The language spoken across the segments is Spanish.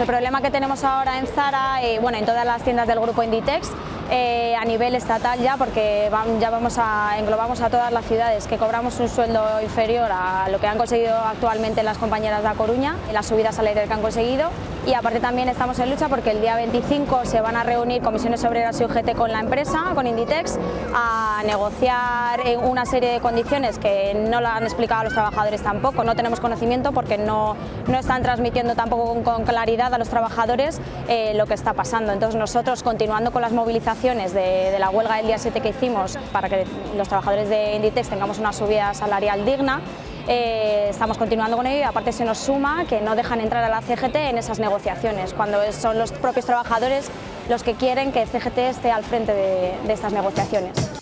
el problema que tenemos ahora en Zara, eh, bueno, en todas las tiendas del grupo Inditex, eh, a nivel estatal ya, porque ya vamos a, englobamos a todas las ciudades que cobramos un sueldo inferior a lo que han conseguido actualmente las compañeras de A Coruña, las subidas salariales que han conseguido y aparte también estamos en lucha porque el día 25 se van a reunir comisiones obreras y UGT con la empresa, con Inditex, a negociar una serie de condiciones que no la han explicado a los trabajadores tampoco, no tenemos conocimiento porque no, no están transmitiendo tampoco con, claridad a los trabajadores eh, lo que está pasando. Entonces nosotros continuando con las movilizaciones de, de la huelga del día 7 que hicimos para que los trabajadores de Inditex tengamos una subida salarial digna, eh, estamos continuando con ello y aparte se nos suma que no dejan entrar a la CGT en esas negociaciones, cuando son los propios trabajadores los que quieren que CGT esté al frente de estas negociaciones.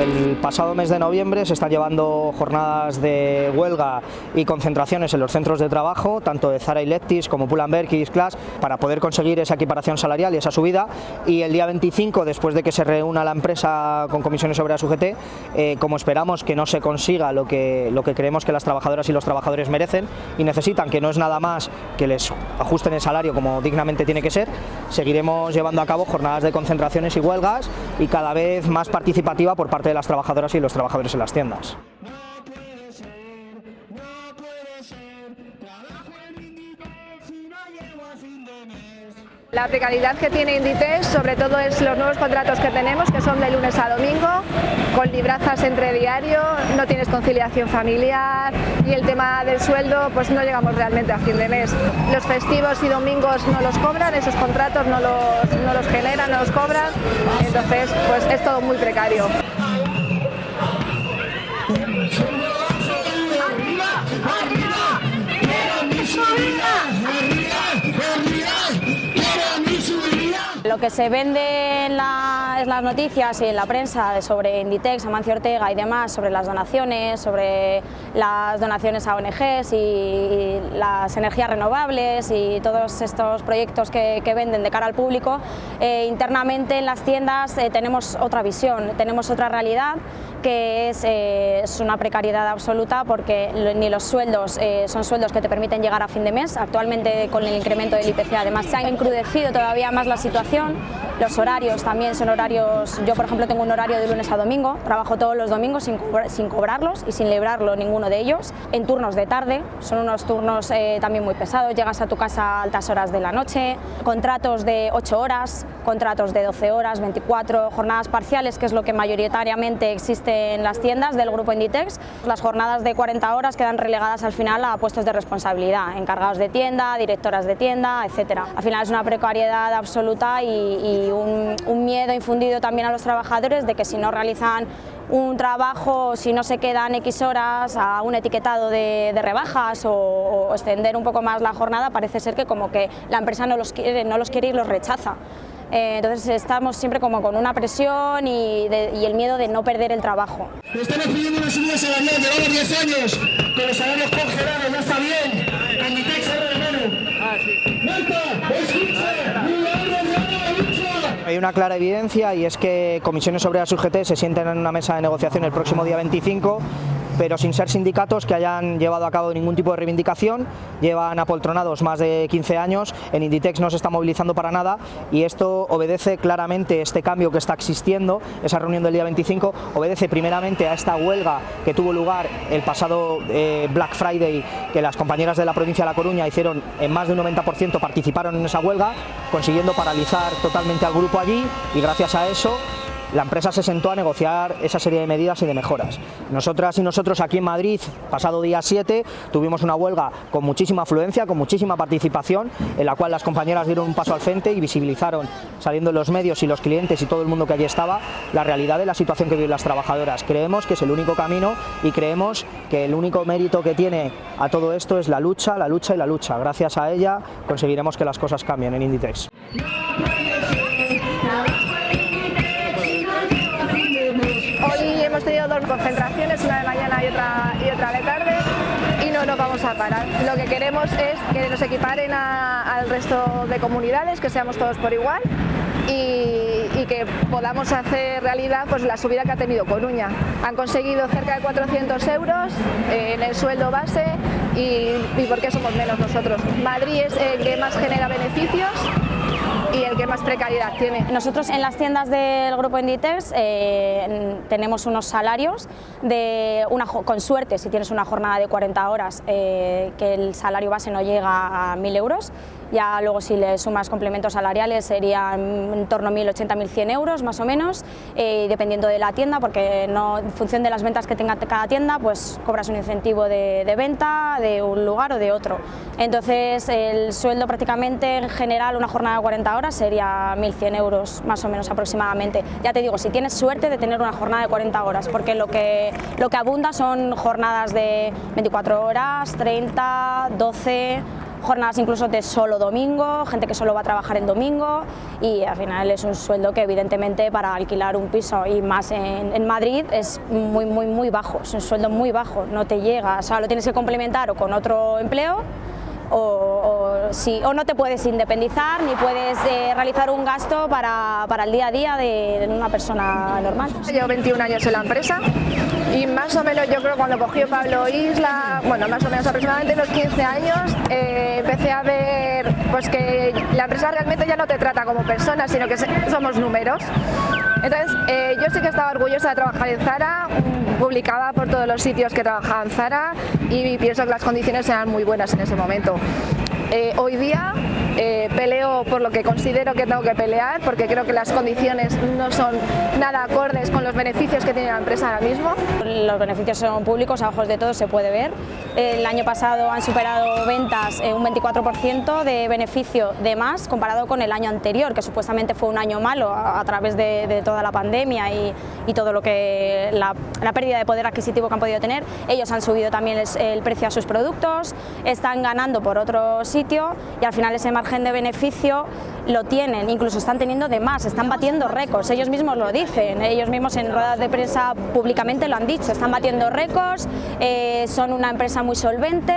El pasado mes de noviembre se están llevando jornadas de huelga y concentraciones en los centros de trabajo, tanto de Zara y Lectis como Pull&Bear y Class, para poder conseguir esa equiparación salarial y esa subida. Y el día 25, después de que se reúna la empresa con comisiones obreras UGT, eh, como esperamos que no se consiga lo que, lo que creemos que las trabajadoras y los trabajadores merecen y necesitan, que no es nada más que les ajusten el salario como dignamente tiene que ser, seguiremos llevando a cabo jornadas de concentraciones y huelgas y cada vez más participativa por parte de las trabajadoras y los trabajadores en las tiendas. La precariedad que tiene Inditex sobre todo es los nuevos contratos que tenemos que son de lunes a domingo con librazas entre diario, no tienes conciliación familiar y el tema del sueldo pues no llegamos realmente a fin de mes. Los festivos y domingos no los cobran, esos contratos no los, no los generan, no los cobran, entonces pues es todo muy precario. Que se vende en las noticias y en la prensa sobre Inditex, Amancio Ortega y demás, sobre las donaciones, sobre las donaciones a ONGs y, las energías renovables y todos estos proyectos que, venden de cara al público, eh, internamente en las tiendas eh, tenemos otra visión, tenemos otra realidad que eh, es, una precariedad absoluta porque ni los sueldos son sueldos que te permiten llegar a fin de mes, actualmente con el incremento del IPC además se ha encrudecido todavía más la situación song. Los horarios también son horarios, yo por ejemplo tengo un horario de lunes a domingo, trabajo todos los domingos sin, sin cobrarlos y sin librarlo ninguno de ellos, en turnos de tarde, son unos turnos eh, también muy pesados, llegas a tu casa a altas horas de la noche, contratos de 8 horas, contratos de 12 horas, 24, jornadas parciales, que es lo que mayoritariamente existe en las tiendas del grupo Inditex, las jornadas de 40 horas quedan relegadas al final a puestos de responsabilidad, encargados de tienda, directoras de tienda, etcétera. Al final es una precariedad absoluta y, un, miedo infundido también a los trabajadores de que si no realizan un trabajo, si no se quedan X horas a un etiquetado de, rebajas o, extender un poco más la jornada, parece ser que como que la empresa no los quiere, no los quiere y los rechaza. Eh, entonces estamos siempre como con una presión y, el miedo de no perder el trabajo. Estamos pidiendo una subida salarial, llevamos 10 años con los salarios congelados, no está bien, con mi texto de mano. Ah, sí. ¡Marta, escucha! Hay una clara evidencia y es que Comisiones Obreras UGT se sienten en una mesa de negociación el próximo día 25 pero sin ser sindicatos que hayan llevado a cabo ningún tipo de reivindicación, llevan apoltronados más de 15 años, en Inditex no se está movilizando para nada y esto obedece claramente este cambio que está existiendo, esa reunión del día 25, obedece primeramente a esta huelga que tuvo lugar el pasado eh, Black Friday, que las compañeras de la provincia de La Coruña hicieron en más de un 90% participaron en esa huelga, consiguiendo paralizar totalmente al grupo allí y gracias a eso la empresa se sentó a negociar esa serie de medidas y de mejoras. Nosotras y nosotros aquí en Madrid, pasado día 7, tuvimos una huelga con muchísima afluencia, con muchísima participación, en la cual las compañeras dieron un paso al frente y visibilizaron, saliendo los medios y los clientes y todo el mundo que allí estaba, la realidad de la situación que viven las trabajadoras. Creemos que es el único camino y creemos que el único mérito que tiene a todo esto es la lucha, la lucha y la lucha. Gracias a ella conseguiremos que las cosas cambien en Inditex. Es que nos equiparen al resto de comunidades, que seamos todos por igual y, que podamos hacer realidad pues, la subida que ha tenido Coruña. Han conseguido cerca de 400 euros eh, en el sueldo base y, y ¿por qué somos menos nosotros? Madrid es el que más genera beneficios más precariedad tiene. Nosotros en las tiendas del grupo Inditex eh, tenemos unos salarios de una, con suerte si tienes una jornada de 40 horas eh, que el salario base no llega a 1.000 euros ya luego si le sumas complementos salariales serían en torno a 1.080, 1.100 euros más o menos, eh, dependiendo de la tienda, porque no, en función de las ventas que tenga cada tienda, pues cobras un incentivo de, de venta de un lugar o de otro. Entonces el sueldo prácticamente en general, una jornada de 40 horas sería 1.100 euros más o menos aproximadamente. Ya te digo, si tienes suerte de tener una jornada de 40 horas, porque lo que, lo que abunda son jornadas de 24 horas, 30, 12 jornadas incluso de solo domingo, gente que solo va a trabajar en domingo y al final es un sueldo que evidentemente para alquilar un piso y más en, en Madrid es muy muy muy bajo, es un sueldo muy bajo, no te llega, o sea, lo tienes que complementar o con otro empleo o, o, no te puedes independizar ni puedes eh, realizar un gasto para, para, el día a día de, una persona normal. Llevo 21 años en la empresa y más o menos yo creo cuando cogió Pablo Isla, bueno más o menos aproximadamente los 15 años, eh, empecé a ver pues que la empresa realmente ya no te trata como persona, sino que somos números. Entonces, eh, yo sí que estaba orgullosa de trabajar en Zara, publicaba por todos los sitios que trabajaba en Zara y pienso que las condiciones eran muy buenas en ese momento. Eh, hoy día eh, peleo por lo que considero que tengo que pelear, porque creo que las condiciones no son nada acordes con los beneficios que tiene la empresa ahora mismo. Los beneficios son públicos, a ojos de todos se puede ver. El año pasado han superado ventas eh, un 24% de beneficio de más comparado con el año anterior, que supuestamente fue un año malo a, a través de, de, toda la pandemia y, y todo lo que la, la, pérdida de poder adquisitivo que han podido tener. Ellos han subido también el, el precio a sus productos, están ganando por otro sitio y al final ese margen de beneficio lo tienen, incluso están teniendo de más, están batiendo récords, ellos mismos lo dicen, ellos mismos en ruedas de prensa públicamente lo han dicho, están batiendo récords, eh, son una empresa muy solvente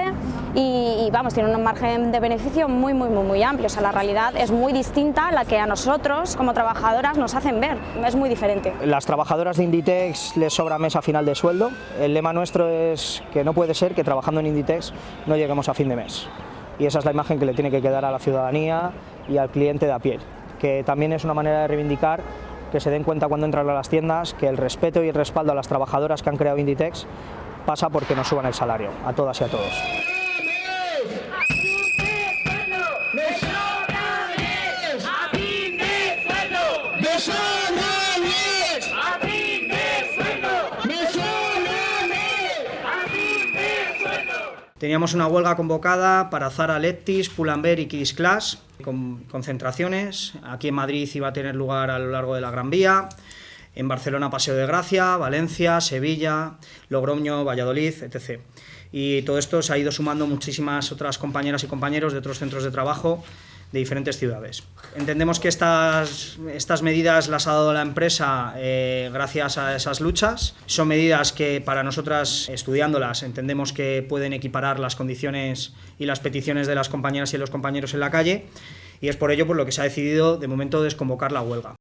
y, y, vamos, tienen un margen de beneficio muy, muy, muy, muy amplio, o sea, la realidad es muy distinta a la que a nosotros como trabajadoras nos hacen ver, es muy diferente. Las trabajadoras de Inditex les sobra mes a final de sueldo, el lema nuestro es que no puede ser que trabajando en Inditex no lleguemos a fin de mes y esa es la imagen que le tiene que quedar a la ciudadanía y al cliente de a pie, que también es una manera de reivindicar que se den cuenta cuando entran a las tiendas que el respeto y el respaldo a las trabajadoras que han creado Inditex pasa porque nos suban el salario, a todas y a todos. Teníamos una huelga convocada para Zara, Leptis, Pull&Bear y Kids Class, con concentraciones. Aquí en Madrid iba a tener lugar a lo largo de la Gran Vía, en Barcelona Paseo de Gracia, Valencia, Sevilla, Logroño, Valladolid, etc. Y todo esto se ha ido sumando muchísimas otras compañeras y compañeros de otros centros de trabajo de diferentes ciudades. Entendemos que estas, estas medidas las ha dado la empresa eh, gracias a esas luchas. Son medidas que para nosotras, estudiándolas, entendemos que pueden equiparar las condiciones y las peticiones de las compañeras y los compañeros en la calle y es por ello por lo que se ha decidido de momento desconvocar la huelga.